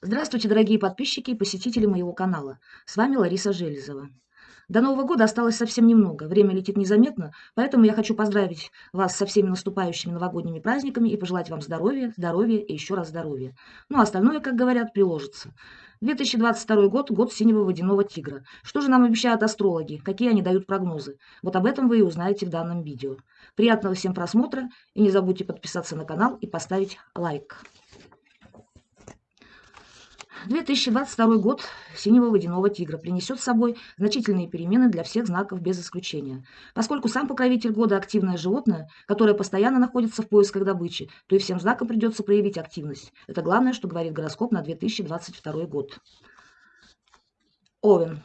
Здравствуйте, дорогие подписчики и посетители моего канала. С вами Лариса Железова. До Нового года осталось совсем немного, время летит незаметно, поэтому я хочу поздравить вас со всеми наступающими новогодними праздниками и пожелать вам здоровья, здоровья и еще раз здоровья. Ну а остальное, как говорят, приложится. 2022 год – год синего водяного тигра. Что же нам обещают астрологи? Какие они дают прогнозы? Вот об этом вы и узнаете в данном видео. Приятного всем просмотра и не забудьте подписаться на канал и поставить лайк. 2022 год синего водяного тигра принесет с собой значительные перемены для всех знаков без исключения. Поскольку сам покровитель года – активное животное, которое постоянно находится в поисках добычи, то и всем знакам придется проявить активность. Это главное, что говорит гороскоп на 2022 год. Овен.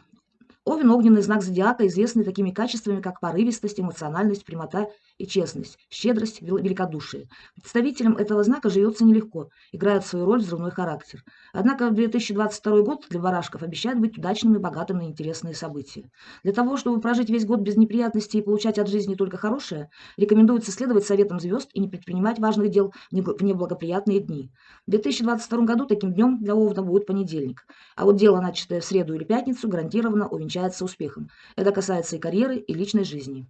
Овен – огненный знак зодиака, известный такими качествами, как порывистость, эмоциональность, прямота и честность, щедрость, великодушие. Представителям этого знака живется нелегко, играет свою роль взрывной характер. Однако 2022 год для барашков обещает быть удачным и богатым на интересные события. Для того, чтобы прожить весь год без неприятностей и получать от жизни только хорошее, рекомендуется следовать советам звезд и не предпринимать важных дел в неблагоприятные дни. В 2022 году таким днем для Овна будет понедельник, а вот дело, начатое в среду или пятницу, гарантированно увенчается успехом. Это касается и карьеры, и личной жизни.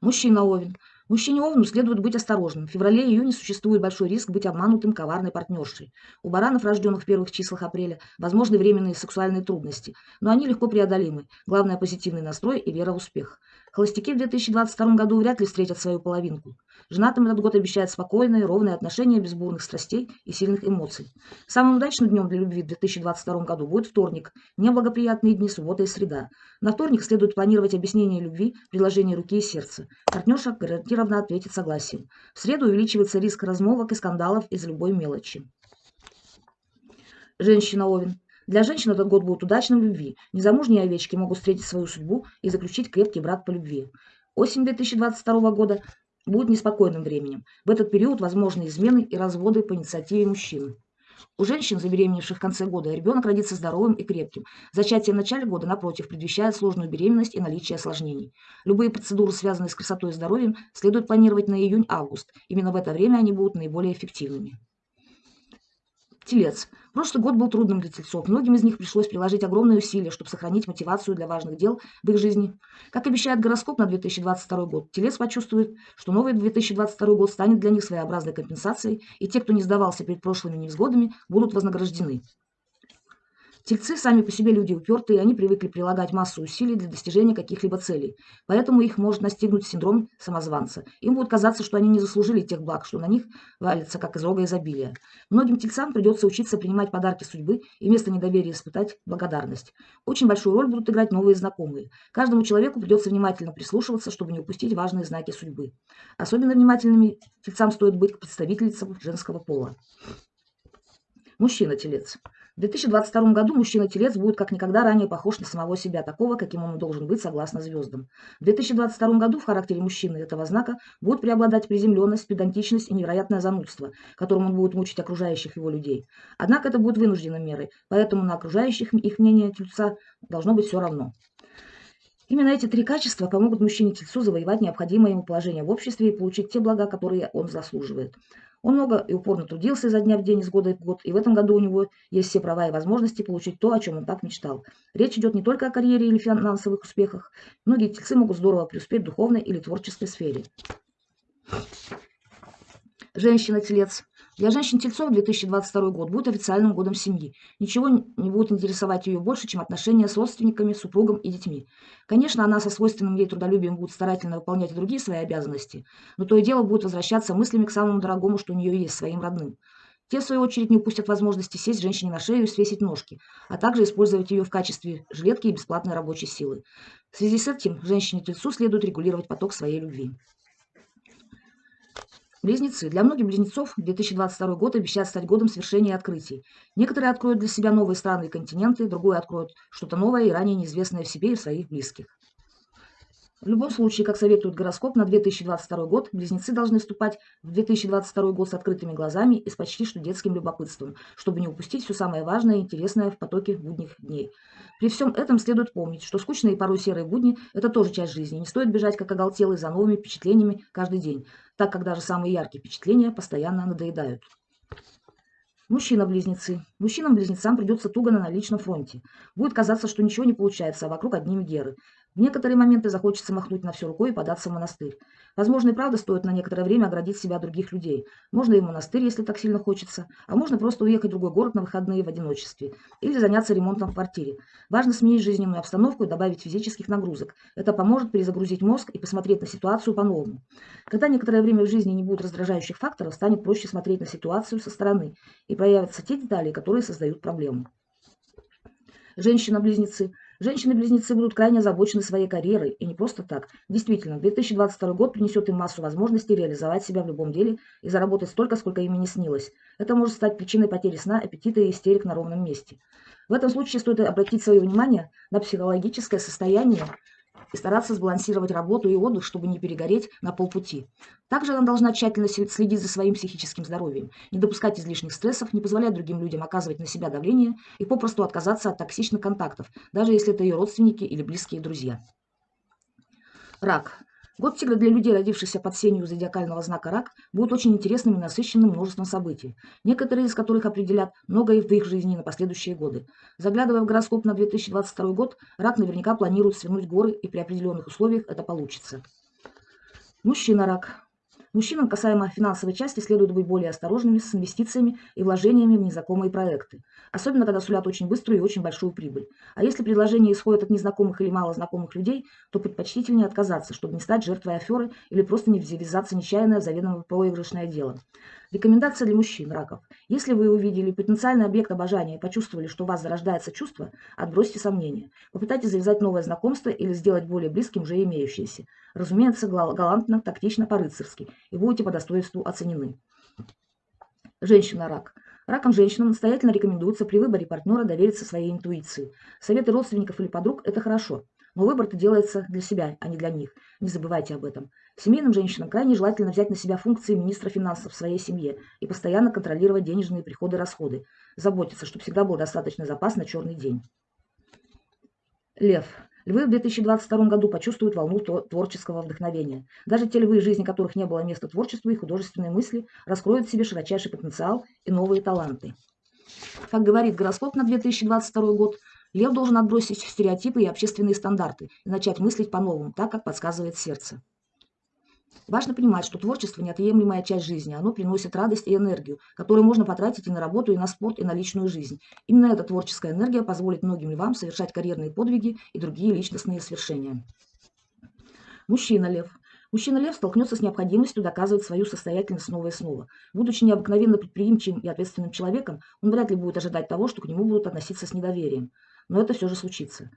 Мужчина Овен. Мужчине Овну следует быть осторожным. В феврале-июне существует большой риск быть обманутым коварной партнершей. У баранов, рожденных в первых числах апреля, возможны временные сексуальные трудности, но они легко преодолимы. Главное – позитивный настрой и вера в успех. Холостяки в 2022 году вряд ли встретят свою половинку. Женатым этот год обещает спокойные, ровные отношения без бурных страстей и сильных эмоций. Самым удачным днем для любви в 2022 году будет вторник, неблагоприятные дни суббота и среда. На вторник следует планировать объяснение любви, приложение руки и сердца. Партнерша гарантированно ответит согласием. В среду увеличивается риск размолвок и скандалов из-за любой мелочи. Женщина Овен. Для женщин этот год будет удачным в любви. Незамужние овечки могут встретить свою судьбу и заключить крепкий брак по любви. Осень 2022 года будет неспокойным временем. В этот период возможны измены и разводы по инициативе мужчин. У женщин, забеременевших в конце года, ребенок родится здоровым и крепким. Зачатие в начале года, напротив, предвещает сложную беременность и наличие осложнений. Любые процедуры, связанные с красотой и здоровьем, следует планировать на июнь-август. Именно в это время они будут наиболее эффективными. Телец. Прошлый год был трудным для тельцов. Многим из них пришлось приложить огромные усилия, чтобы сохранить мотивацию для важных дел в их жизни. Как обещает гороскоп на 2022 год, телец почувствует, что новый 2022 год станет для них своеобразной компенсацией, и те, кто не сдавался перед прошлыми невзгодами, будут вознаграждены. Тельцы сами по себе люди упертые, они привыкли прилагать массу усилий для достижения каких-либо целей. Поэтому их может настигнуть синдром самозванца. Им будет казаться, что они не заслужили тех благ, что на них валится, как из рога изобилия. Многим тельцам придется учиться принимать подарки судьбы и вместо недоверия испытать благодарность. Очень большую роль будут играть новые знакомые. Каждому человеку придется внимательно прислушиваться, чтобы не упустить важные знаки судьбы. Особенно внимательными тельцам стоит быть к представительницам женского пола. Мужчина-телец. В 2022 году мужчина-телец будет как никогда ранее похож на самого себя, такого, каким он должен быть согласно звездам. В 2022 году в характере мужчины этого знака будет преобладать приземленность, педантичность и невероятное занудство, которым он будет мучить окружающих его людей. Однако это будет вынужденной мерой, поэтому на окружающих их мнение тельца должно быть все равно. Именно эти три качества помогут мужчине-тельцу завоевать необходимое ему положение в обществе и получить те блага, которые он заслуживает. Он много и упорно трудился изо дня в день, из года в год, и в этом году у него есть все права и возможности получить то, о чем он так мечтал. Речь идет не только о карьере или финансовых успехах. Многие тельцы могут здорово преуспеть в духовной или творческой сфере. Женщина-телец. Для женщин-тельцов 2022 год будет официальным годом семьи. Ничего не будет интересовать ее больше, чем отношения с родственниками, супругом и детьми. Конечно, она со свойственным ей трудолюбием будет старательно выполнять другие свои обязанности, но то и дело будет возвращаться мыслями к самому дорогому, что у нее есть, своим родным. Те, в свою очередь, не упустят возможности сесть женщине на шею и свесить ножки, а также использовать ее в качестве жилетки и бесплатной рабочей силы. В связи с этим женщине-тельцу следует регулировать поток своей любви. Близнецы. Для многих близнецов 2022 год обещает стать годом свершения открытий. Некоторые откроют для себя новые страны и континенты, другие откроют что-то новое и ранее неизвестное в себе и в своих близких. В любом случае, как советует гороскоп, на 2022 год близнецы должны вступать в 2022 год с открытыми глазами и с почти что детским любопытством, чтобы не упустить все самое важное и интересное в потоке будних дней. При всем этом следует помнить, что скучные и порой серые будни – это тоже часть жизни. Не стоит бежать, как оголтелый, за новыми впечатлениями каждый день, так как даже самые яркие впечатления постоянно надоедают. Мужчина-близнецы. Мужчинам-близнецам придется туго на личном фронте. Будет казаться, что ничего не получается, а вокруг одни геры. В некоторые моменты захочется махнуть на все рукой и податься в монастырь. Возможно, и правда стоит на некоторое время оградить себя от других людей. Можно и в монастырь, если так сильно хочется, а можно просто уехать в другой город на выходные в одиночестве или заняться ремонтом в квартире. Важно сменить жизненную обстановку и добавить физических нагрузок. Это поможет перезагрузить мозг и посмотреть на ситуацию по-новому. Когда некоторое время в жизни не будет раздражающих факторов, станет проще смотреть на ситуацию со стороны и проявятся те детали, которые создают проблему. Женщина-близнецы. Женщины-близнецы будут крайне озабочены своей карьерой, и не просто так. Действительно, 2022 год принесет им массу возможностей реализовать себя в любом деле и заработать столько, сколько им и не снилось. Это может стать причиной потери сна, аппетита и истерик на ровном месте. В этом случае стоит обратить свое внимание на психологическое состояние и стараться сбалансировать работу и отдых, чтобы не перегореть на полпути. Также она должна тщательно следить за своим психическим здоровьем, не допускать излишних стрессов, не позволять другим людям оказывать на себя давление и попросту отказаться от токсичных контактов, даже если это ее родственники или близкие друзья. Рак. Год тигра для людей, родившихся под сенью зодиакального знака рак, будет очень интересным и насыщенным множеством событий, некоторые из которых определят многое в их жизни на последующие годы. Заглядывая в гороскоп на 2022 год, рак наверняка планирует свернуть горы, и при определенных условиях это получится. Мужчина-рак. Мужчинам касаемо финансовой части следует быть более осторожными с инвестициями и вложениями в незнакомые проекты, особенно когда сулят очень быструю и очень большую прибыль. А если предложение исходит от незнакомых или малознакомых людей, то предпочтительнее отказаться, чтобы не стать жертвой аферы или просто не ввязаться нечаянно в заведомо проигрышное дело. Рекомендация для мужчин, раков. Если вы увидели потенциальный объект обожания и почувствовали, что у вас зарождается чувство, отбросьте сомнения. Попытайтесь завязать новое знакомство или сделать более близким уже имеющееся. Разумеется, галантно, тактично, по-рыцарски, и будете по достоинству оценены. Женщина-рак. Раком женщинам настоятельно рекомендуется при выборе партнера довериться своей интуиции. Советы родственников или подруг – это хорошо, но выбор-то делается для себя, а не для них. Не забывайте об этом. Семейным женщинам крайне желательно взять на себя функции министра финансов в своей семье и постоянно контролировать денежные приходы и расходы. Заботиться, чтобы всегда был достаточный запас на черный день. Лев. Львы в 2022 году почувствуют волну творческого вдохновения. Даже те львы, жизни которых не было места творчеству и художественной мысли, раскроют в себе широчайший потенциал и новые таланты. Как говорит гороскоп на 2022 год, Лев должен отбросить стереотипы и общественные стандарты и начать мыслить по-новому, так, как подсказывает сердце. Важно понимать, что творчество – неотъемлемая часть жизни. Оно приносит радость и энергию, которую можно потратить и на работу, и на спорт, и на личную жизнь. Именно эта творческая энергия позволит многим львам совершать карьерные подвиги и другие личностные свершения. Мужчина-лев. Мужчина-лев столкнется с необходимостью доказывать свою состоятельность снова и снова. Будучи необыкновенно предприимчивым и ответственным человеком, он вряд ли будет ожидать того, что к нему будут относиться с недоверием но это все же случится.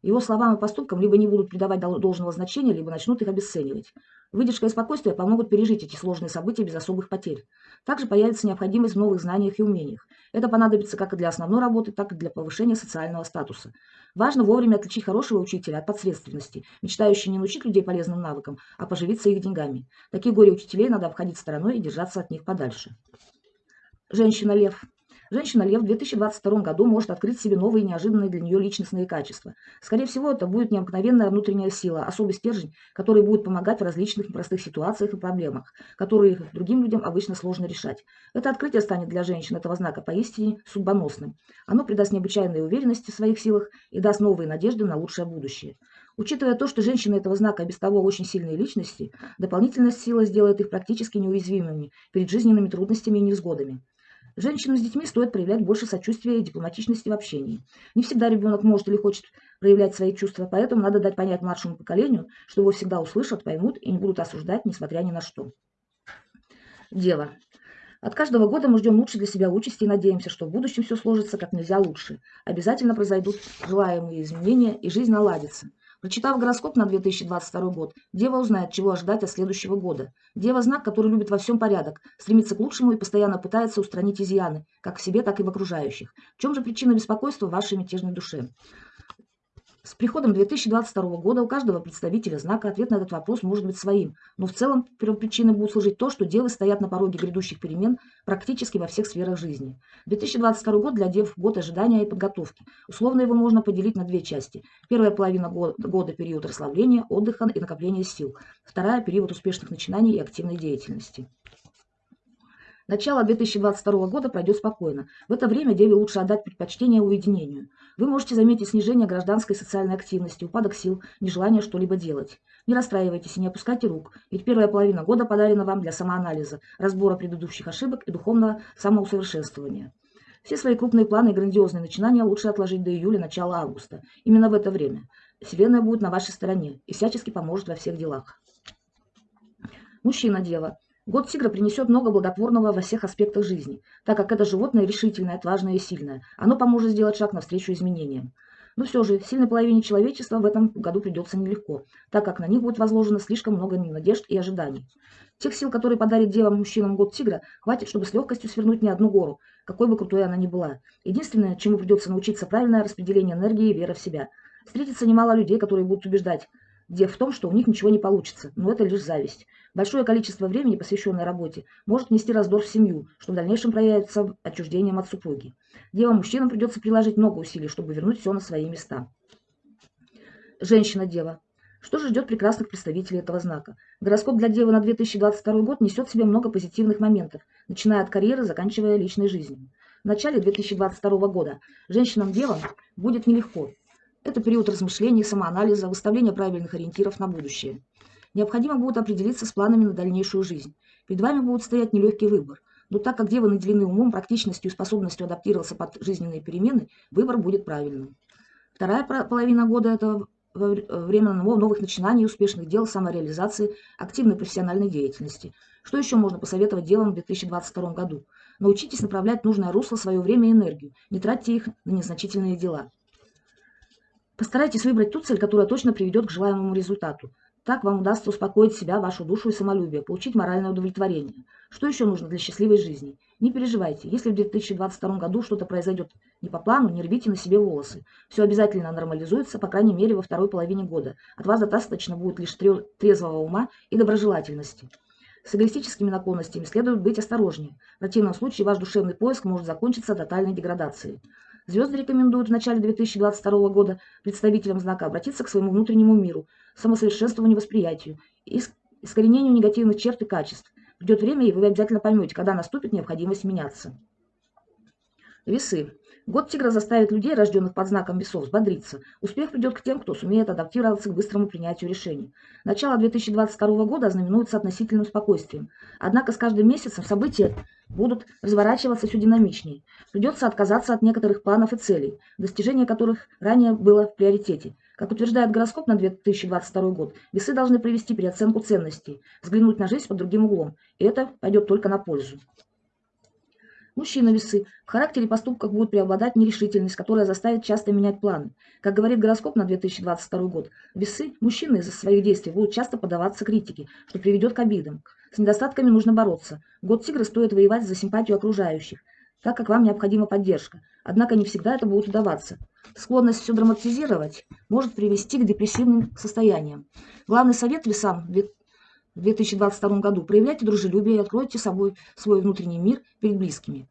Его словам и поступкам либо не будут придавать должного значения, либо начнут их обесценивать. Выдержка и спокойствие помогут пережить эти сложные события без особых потерь. Также появится необходимость в новых знаниях и умениях. Это понадобится как и для основной работы, так и для повышения социального статуса. Важно вовремя отличить хорошего учителя от подсредственности, мечтающий не научить людей полезным навыкам, а поживиться их деньгами. Такие горе-учителей надо обходить стороной и держаться от них подальше. Женщина-лев. Женщина-лев в 2022 году может открыть себе новые неожиданные для нее личностные качества. Скорее всего, это будет необыкновенная внутренняя сила, особый стержень, который будет помогать в различных непростых ситуациях и проблемах, которые другим людям обычно сложно решать. Это открытие станет для женщин этого знака поистине судьбоносным. Оно придаст необычайной уверенности в своих силах и даст новые надежды на лучшее будущее. Учитывая то, что женщины этого знака без того очень сильные личности, дополнительная сила сделает их практически неуязвимыми перед жизненными трудностями и невзгодами. Женщинам с детьми стоит проявлять больше сочувствия и дипломатичности в общении. Не всегда ребенок может или хочет проявлять свои чувства, поэтому надо дать понять младшему поколению, что его всегда услышат, поймут и не будут осуждать, несмотря ни на что. Дева. От каждого года мы ждем лучше для себя участи и надеемся, что в будущем все сложится как нельзя лучше. Обязательно произойдут желаемые изменения и жизнь наладится. Прочитав гороскоп на 2022 год, Дева узнает, чего ожидать от следующего года. Дева – знак, который любит во всем порядок, стремится к лучшему и постоянно пытается устранить изъяны, как в себе, так и в окружающих. В чем же причина беспокойства в вашей мятежной душе? С приходом 2022 года у каждого представителя знака ответ на этот вопрос может быть своим, но в целом первопричиной будет служить то, что девы стоят на пороге грядущих перемен практически во всех сферах жизни. 2022 год для дев – год ожидания и подготовки. Условно его можно поделить на две части. Первая половина года, года – период расслабления, отдыха и накопления сил. Вторая – период успешных начинаний и активной деятельности. Начало 2022 года пройдет спокойно. В это время Деве лучше отдать предпочтение уединению. Вы можете заметить снижение гражданской и социальной активности, упадок сил, нежелание что-либо делать. Не расстраивайтесь и не опускайте рук, ведь первая половина года подарена вам для самоанализа, разбора предыдущих ошибок и духовного самоусовершенствования. Все свои крупные планы и грандиозные начинания лучше отложить до июля, начала августа. Именно в это время. Вселенная будет на вашей стороне и всячески поможет во всех делах. Мужчина-дева. Год тигра принесет много благотворного во всех аспектах жизни, так как это животное решительное, отважное и сильное. Оно поможет сделать шаг навстречу изменениям. Но все же, сильной половине человечества в этом году придется нелегко, так как на них будет возложено слишком много надежд и ожиданий. Тех сил, которые подарит девам мужчинам год тигра, хватит, чтобы с легкостью свернуть не одну гору, какой бы крутой она ни была. Единственное, чему придется научиться правильное распределение энергии и вера в себя. Встретится немало людей, которые будут убеждать, где в том, что у них ничего не получится, но это лишь зависть. Большое количество времени, посвященное работе, может нести раздор в семью, что в дальнейшем проявится отчуждением от супруги. Девам-мужчинам придется приложить много усилий, чтобы вернуть все на свои места. Женщина-дева. Что же ждет прекрасных представителей этого знака? Гороскоп для Девы на 2022 год несет в себе много позитивных моментов, начиная от карьеры, заканчивая личной жизнью. В начале 2022 года женщинам-девам будет нелегко. Это период размышлений, самоанализа, выставления правильных ориентиров на будущее. Необходимо будет определиться с планами на дальнейшую жизнь. Перед вами будет стоять нелегкий выбор. Но так как девы наделены умом, практичностью и способностью адаптироваться под жизненные перемены, выбор будет правильным. Вторая половина года – это время новых начинаний, успешных дел, самореализации, активной профессиональной деятельности. Что еще можно посоветовать девам в 2022 году? Научитесь направлять нужное русло свое время и энергию. Не тратьте их на незначительные дела. Постарайтесь выбрать ту цель, которая точно приведет к желаемому результату. Так вам удастся успокоить себя, вашу душу и самолюбие, получить моральное удовлетворение. Что еще нужно для счастливой жизни? Не переживайте, если в 2022 году что-то произойдет не по плану, не рвите на себе волосы. Все обязательно нормализуется, по крайней мере, во второй половине года. От вас достаточно будет лишь трезвого ума и доброжелательности. С эгоистическими наклонностями следует быть осторожнее. В противном случае ваш душевный поиск может закончиться тотальной деградацией. Звезды рекомендуют в начале 2022 года представителям знака обратиться к своему внутреннему миру, самосовершенствованию восприятию и искоренению негативных черт и качеств. Придет время, и вы обязательно поймете, когда наступит необходимость меняться. Весы. Год тигра заставит людей, рожденных под знаком весов, взбодриться. Успех придет к тем, кто сумеет адаптироваться к быстрому принятию решений. Начало 2022 года ознаменуется относительным спокойствием. Однако с каждым месяцем события будут разворачиваться все динамичнее. Придется отказаться от некоторых планов и целей, достижение которых ранее было в приоритете. Как утверждает гороскоп на 2022 год, весы должны провести переоценку ценностей, взглянуть на жизнь под другим углом, и это пойдет только на пользу. Мужчина-весы. В характере и поступках будет преобладать нерешительность, которая заставит часто менять планы. Как говорит гороскоп на 2022 год, весы, мужчины из-за своих действий будут часто подаваться критике, что приведет к обидам. С недостатками нужно бороться. Год тигра стоит воевать за симпатию окружающих, так как вам необходима поддержка. Однако не всегда это будет удаваться. Склонность все драматизировать может привести к депрессивным состояниям. Главный совет весам в 2022 году. Проявляйте дружелюбие и откройте собой свой внутренний мир перед близкими.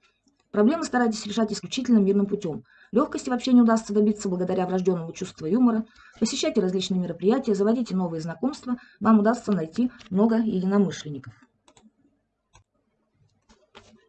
Проблемы старайтесь решать исключительно мирным путем. Легкости вообще не удастся добиться благодаря врожденному чувству юмора. Посещайте различные мероприятия, заводите новые знакомства. Вам удастся найти много единомышленников.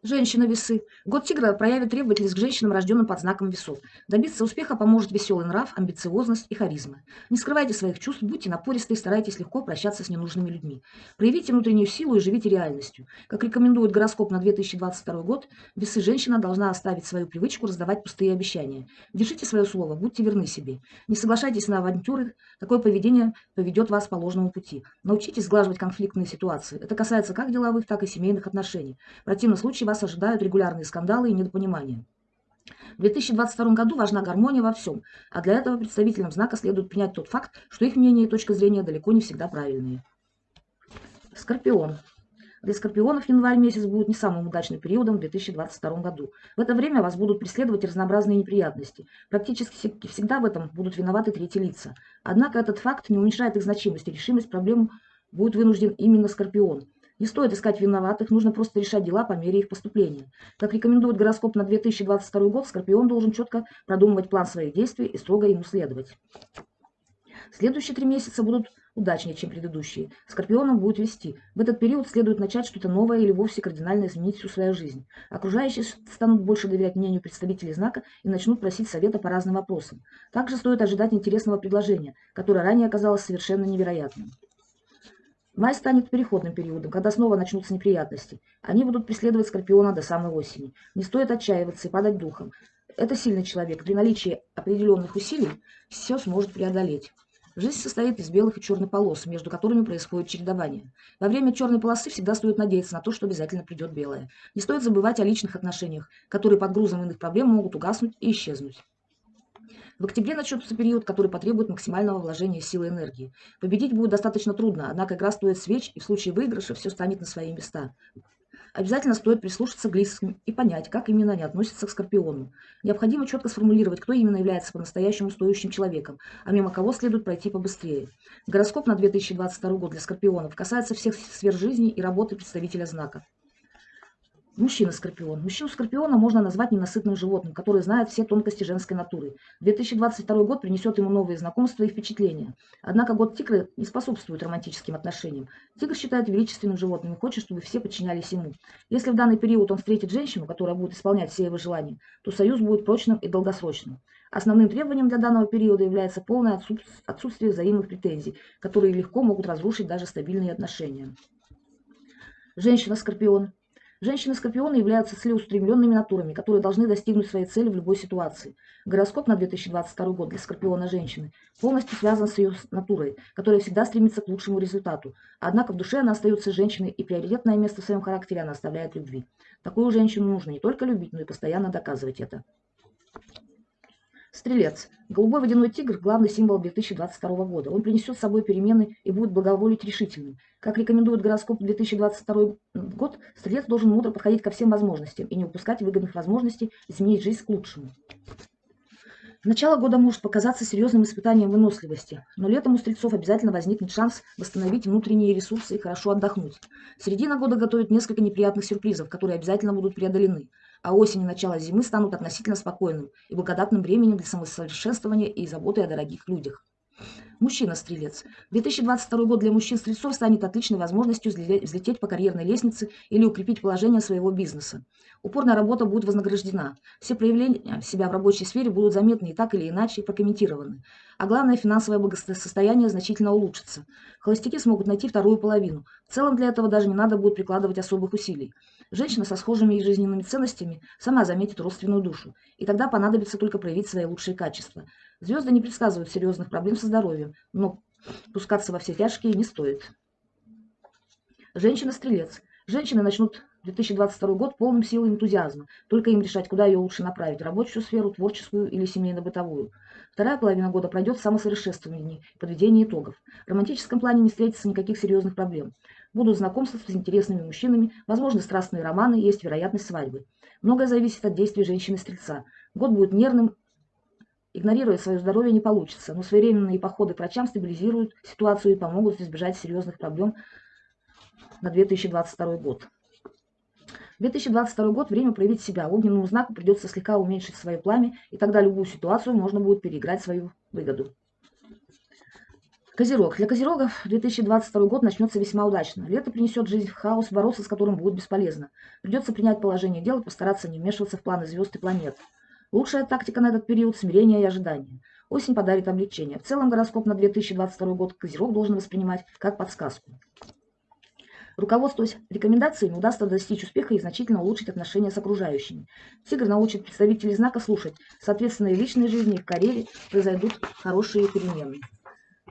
Женщина-весы. Год тигра проявит требовательность к женщинам, рожденным под знаком весов. Добиться успеха поможет веселый нрав, амбициозность и харизма. Не скрывайте своих чувств, будьте напористы и старайтесь легко прощаться с ненужными людьми. Проявите внутреннюю силу и живите реальностью. Как рекомендует гороскоп на 2022 год, весы женщина должна оставить свою привычку раздавать пустые обещания. Держите свое слово, будьте верны себе. Не соглашайтесь на авантюры, такое поведение поведет вас по ложному пути. Научитесь сглаживать конфликтные ситуации. Это касается как деловых, так и семейных отношений. В противном случае вас ожидают регулярные скандалы и недопонимания. В 2022 году важна гармония во всем, а для этого представителям знака следует принять тот факт, что их мнение и точка зрения далеко не всегда правильные. Скорпион. Для скорпионов январь месяц будет не самым удачным периодом в 2022 году. В это время вас будут преследовать разнообразные неприятности. Практически всегда в этом будут виноваты третьи лица. Однако этот факт не уменьшает их значимость и решимость проблем будет вынужден именно скорпион. Не стоит искать виноватых, нужно просто решать дела по мере их поступления. Как рекомендует гороскоп на 2022 год, Скорпион должен четко продумывать план своих действий и строго ему следовать. Следующие три месяца будут удачнее, чем предыдущие. Скорпионом будет вести. В этот период следует начать что-то новое или вовсе кардинально изменить всю свою жизнь. Окружающие станут больше доверять мнению представителей знака и начнут просить совета по разным вопросам. Также стоит ожидать интересного предложения, которое ранее оказалось совершенно невероятным. Май станет переходным периодом, когда снова начнутся неприятности. Они будут преследовать Скорпиона до самой осени. Не стоит отчаиваться и падать духом. Это сильный человек. При наличии определенных усилий все сможет преодолеть. Жизнь состоит из белых и черных полос, между которыми происходит чередование. Во время черной полосы всегда стоит надеяться на то, что обязательно придет белое. Не стоит забывать о личных отношениях, которые под грузом иных проблем могут угаснуть и исчезнуть. В октябре начнется период, который потребует максимального вложения силы и энергии. Победить будет достаточно трудно, однако игра стоит свеч, и в случае выигрыша все станет на свои места. Обязательно стоит прислушаться к близким и понять, как именно они относятся к Скорпиону. Необходимо четко сформулировать, кто именно является по-настоящему стоящим человеком, а мимо кого следует пройти побыстрее. Гороскоп на 2022 год для Скорпионов касается всех сфер жизни и работы представителя знака. Мужчина-скорпион. Мужчину-скорпиона можно назвать ненасытным животным, который знает все тонкости женской натуры. 2022 год принесет ему новые знакомства и впечатления. Однако год тигра не способствует романтическим отношениям. Тигр считает величественным животным и хочет, чтобы все подчинялись ему. Если в данный период он встретит женщину, которая будет исполнять все его желания, то союз будет прочным и долгосрочным. Основным требованием для данного периода является полное отсутствие взаимных претензий, которые легко могут разрушить даже стабильные отношения. Женщина-скорпион. Женщины-скорпионы являются целеустремленными натурами, которые должны достигнуть своей цели в любой ситуации. Гороскоп на 2022 год для скорпиона женщины полностью связан с ее натурой, которая всегда стремится к лучшему результату. Однако в душе она остается женщиной, и приоритетное место в своем характере она оставляет любви. Такую женщину нужно не только любить, но и постоянно доказывать это. Стрелец. Голубой водяной тигр – главный символ 2022 года. Он принесет с собой перемены и будет благоволить решительным. Как рекомендует гороскоп 2022 год, стрелец должен мудро подходить ко всем возможностям и не упускать выгодных возможностей изменить жизнь к лучшему. Начало года может показаться серьезным испытанием выносливости, но летом у стрельцов обязательно возникнет шанс восстановить внутренние ресурсы и хорошо отдохнуть. Середина года готовит несколько неприятных сюрпризов, которые обязательно будут преодолены а осень и начало зимы станут относительно спокойным и благодатным временем для самосовершенствования и заботы о дорогих людях. Мужчина-стрелец. 2022 год для мужчин-стрельцов станет отличной возможностью взлететь по карьерной лестнице или укрепить положение своего бизнеса. Упорная работа будет вознаграждена. Все проявления себя в рабочей сфере будут заметны и так или иначе прокомментированы. А главное, финансовое благосостояние значительно улучшится. Холостяки смогут найти вторую половину. В целом для этого даже не надо будет прикладывать особых усилий. Женщина со схожими жизненными ценностями сама заметит родственную душу, и тогда понадобится только проявить свои лучшие качества. Звезды не предсказывают серьезных проблем со здоровьем, но пускаться во все тяжкие не стоит. Женщина-стрелец. Женщины начнут 2022 год полным сил и энтузиазма. Только им решать, куда ее лучше направить – рабочую сферу, творческую или семейно-бытовую. Вторая половина года пройдет в самосовершенствовании, подведении итогов. В романтическом плане не встретится никаких серьезных проблем. Будут знакомства с интересными мужчинами, возможны страстные романы, есть вероятность свадьбы. Многое зависит от действий женщины-стрельца. Год будет нервным, игнорировать свое здоровье не получится, но своевременные походы к врачам стабилизируют ситуацию и помогут избежать серьезных проблем на 2022 год. 2022 год – время проявить себя. Огненному знаку придется слегка уменьшить свое пламя, и тогда любую ситуацию можно будет переиграть свою выгоду. Козерог. Для Козерогов 2022 год начнется весьма удачно. Лето принесет жизнь в хаос, бороться с которым будет бесполезно. Придется принять положение дел и постараться не вмешиваться в планы звезд и планет. Лучшая тактика на этот период – смирение и ожидание. Осень подарит облегчение. В целом гороскоп на 2022 год Козерог должен воспринимать как подсказку. Руководствуясь рекомендациями, удастся достичь успеха и значительно улучшить отношения с окружающими. Тигр научит представителей знака слушать. Соответственно, и в личной жизни, и в карьере произойдут хорошие перемены.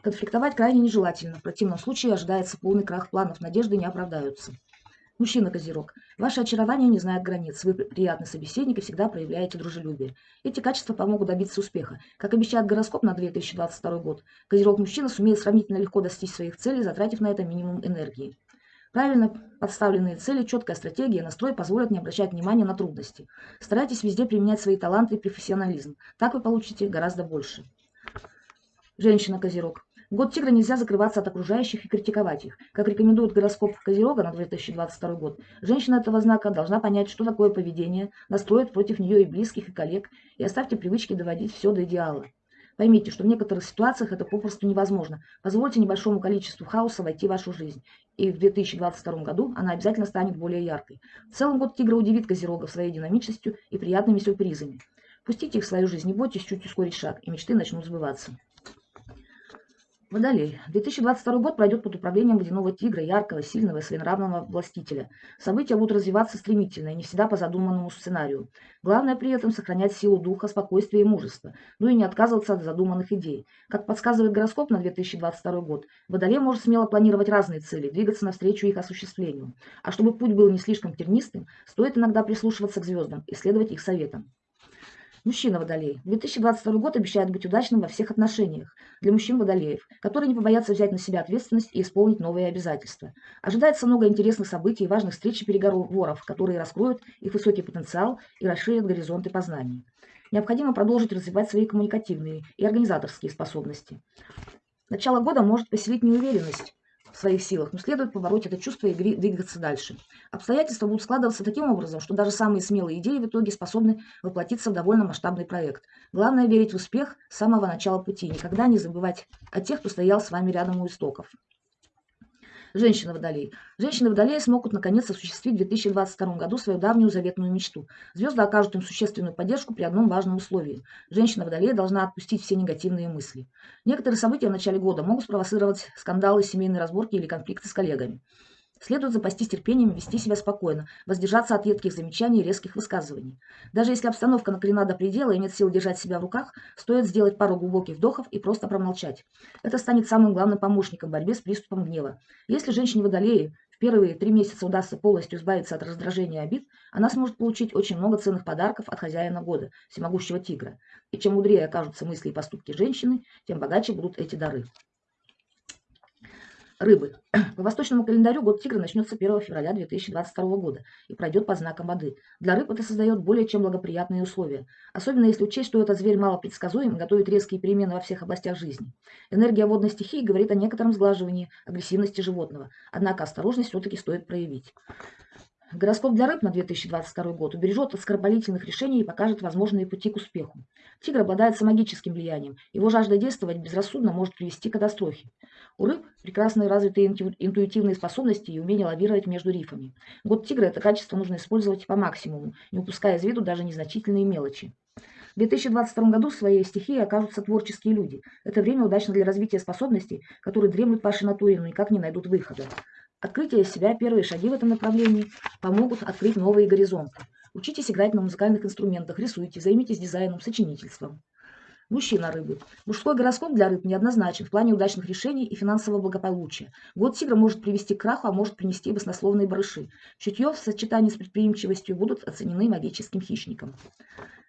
Конфликтовать крайне нежелательно. В противном случае ожидается полный крах планов, надежды не оправдаются. Мужчина-козерог. Ваше очарование не знает границ. Вы приятный собеседник и всегда проявляете дружелюбие. Эти качества помогут добиться успеха. Как обещает гороскоп на 2022 год, козерог-мужчина сумеет сравнительно легко достичь своих целей, затратив на это минимум энергии. Правильно подставленные цели, четкая стратегия, настрой позволят не обращать внимания на трудности. Старайтесь везде применять свои таланты и профессионализм. Так вы получите гораздо больше. Женщина-козерог. Год тигра нельзя закрываться от окружающих и критиковать их. Как рекомендует гороскоп Козерога на 2022 год, женщина этого знака должна понять, что такое поведение, настроить против нее и близких, и коллег, и оставьте привычки доводить все до идеала. Поймите, что в некоторых ситуациях это попросту невозможно. Позвольте небольшому количеству хаоса войти в вашу жизнь. И в 2022 году она обязательно станет более яркой. В целом год тигра удивит козерогов своей динамичностью и приятными сюрпризами. Пустите их в свою жизнь, не бойтесь чуть ускорить шаг, и мечты начнут сбываться. Водолей. 2022 год пройдет под управлением водяного тигра, яркого, сильного и своенравного властителя. События будут развиваться стремительно и не всегда по задуманному сценарию. Главное при этом сохранять силу духа, спокойствие и мужество, ну и не отказываться от задуманных идей. Как подсказывает гороскоп на 2022 год, Водолей может смело планировать разные цели, двигаться навстречу их осуществлению. А чтобы путь был не слишком тернистым, стоит иногда прислушиваться к звездам и следовать их советам. Мужчина Водолей. 2022 год обещает быть удачным во всех отношениях для мужчин-водолеев, которые не побоятся взять на себя ответственность и исполнить новые обязательства. Ожидается много интересных событий и важных встреч и переговоров, которые раскроют их высокий потенциал и расширят горизонты познаний. Необходимо продолжить развивать свои коммуникативные и организаторские способности. Начало года может поселить неуверенность своих силах, но следует побороть это чувство и двигаться дальше. Обстоятельства будут складываться таким образом, что даже самые смелые идеи в итоге способны воплотиться в довольно масштабный проект. Главное верить в успех с самого начала пути, никогда не забывать о тех, кто стоял с вами рядом у истоков. Женщина Водолей. Женщины Водолея смогут наконец осуществить в 2022 году свою давнюю заветную мечту. Звезды окажут им существенную поддержку при одном важном условии. Женщина Водолея должна отпустить все негативные мысли. Некоторые события в начале года могут спровоцировать скандалы, семейные разборки или конфликты с коллегами. Следует запастись терпением, вести себя спокойно, воздержаться от едких замечаний и резких высказываний. Даже если обстановка накрена до предела и нет сил держать себя в руках, стоит сделать пару глубоких вдохов и просто промолчать. Это станет самым главным помощником в борьбе с приступом гнева. Если женщине водолеи в первые три месяца удастся полностью избавиться от раздражения и обид, она сможет получить очень много ценных подарков от хозяина года, всемогущего тигра. И чем мудрее окажутся мысли и поступки женщины, тем богаче будут эти дары. Рыбы. По восточному календарю год тигра начнется 1 февраля 2022 года и пройдет по знакам воды. Для рыб это создает более чем благоприятные условия. Особенно если учесть, что этот зверь мало предсказуем и готовит резкие перемены во всех областях жизни. Энергия водной стихии говорит о некотором сглаживании агрессивности животного. Однако осторожность все-таки стоит проявить. Гороскоп для рыб на 2022 год убережет от скоропалительных решений и покажет возможные пути к успеху. Тигр обладает самогическим влиянием. Его жажда действовать безрассудно может привести к катастрофе. У рыб прекрасные развитые интуитивные способности и умение лавировать между рифами. Год тигра это качество нужно использовать по максимуму, не упуская из виду даже незначительные мелочи. В 2022 году в своей стихии окажутся творческие люди. Это время удачно для развития способностей, которые дремлют в вашей натуре, но никак не найдут выхода. Открытие себя, первые шаги в этом направлении помогут открыть новые горизонты. Учитесь играть на музыкальных инструментах, рисуйте, займитесь дизайном, сочинительством. Мужчина рыбы. Мужской гороскоп для рыб неоднозначен в плане удачных решений и финансового благополучия. Год тигра может привести к краху, а может принести баснословные барыши. Чутье в сочетании с предприимчивостью будут оценены магическим хищником.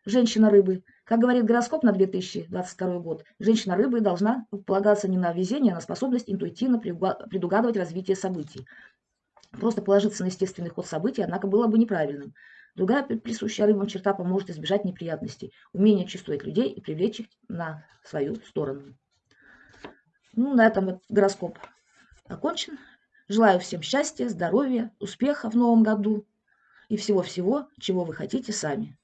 Женщина рыбы. Как говорит гороскоп на 2022 год, женщина рыбы должна полагаться не на везение, а на способность интуитивно предугадывать развитие событий. Просто положиться на естественный ход событий, однако, было бы неправильным. Другая присущая рыбам черта поможет избежать неприятностей, умение чувствовать людей и привлечь их на свою сторону. Ну, на этом вот гороскоп окончен. Желаю всем счастья, здоровья, успеха в новом году и всего-всего, чего вы хотите сами.